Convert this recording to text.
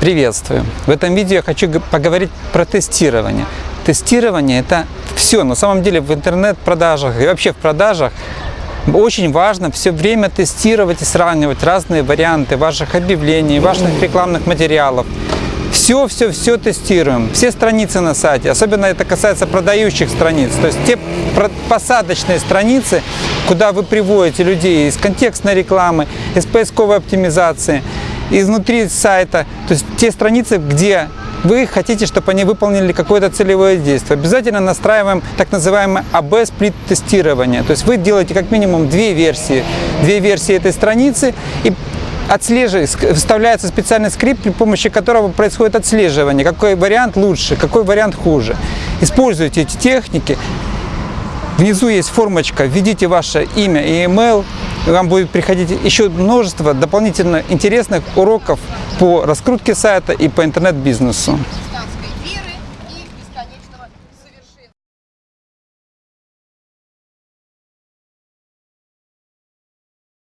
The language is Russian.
Приветствую! В этом видео я хочу поговорить про тестирование. Тестирование – это все. На самом деле в интернет-продажах и вообще в продажах очень важно все время тестировать и сравнивать разные варианты ваших объявлений, ваших рекламных материалов. Все, все, все тестируем, все страницы на сайте, особенно это касается продающих страниц, то есть те посадочные страницы, куда вы приводите людей из контекстной рекламы, из поисковой оптимизации, изнутри сайта, то есть те страницы, где вы хотите, чтобы они выполнили какое-то целевое действие. Обязательно настраиваем так называемое AB-сплит тестирование. То есть вы делаете как минимум две версии. Две версии этой страницы и отслеживает, вставляется специальный скрипт, при помощи которого происходит отслеживание, какой вариант лучше, какой вариант хуже. Используйте эти техники. Внизу есть формочка, введите ваше имя и email, вам будет приходить еще множество дополнительно интересных уроков по раскрутке сайта и по интернет-бизнесу.